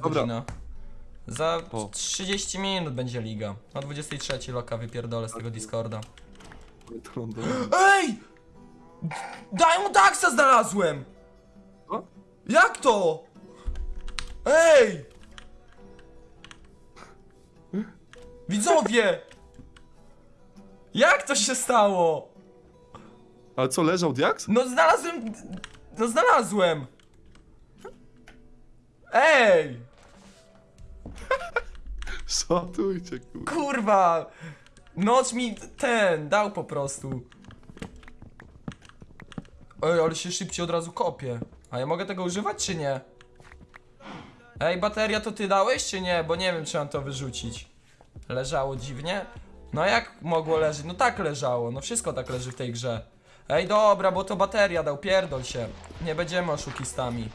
Dobra. godzina. Za O. 30 minut będzie liga. O 23 loka wypierdolę z tego Discorda. To lądem. Ej! Daj mu taksa znalazłem! Co? Jak to? Ej! Widzowie! Jak to się stało? Ale co, leżał diaks? No znalazłem... No znalazłem! Ej! Szatujcie, kurwa. Kurwa! Noc mi ten dał po prostu. Ej, ale się szybciej od razu kopie. A ja mogę tego używać czy nie? Ej, bateria to ty dałeś czy nie? Bo nie wiem czy mam to wyrzucić. Leżało dziwnie? No jak mogło leżeć? No tak leżało, no wszystko tak leży w tej grze. Ej, dobra, bo to bateria dał, pierdol się. Nie będziemy oszukistami.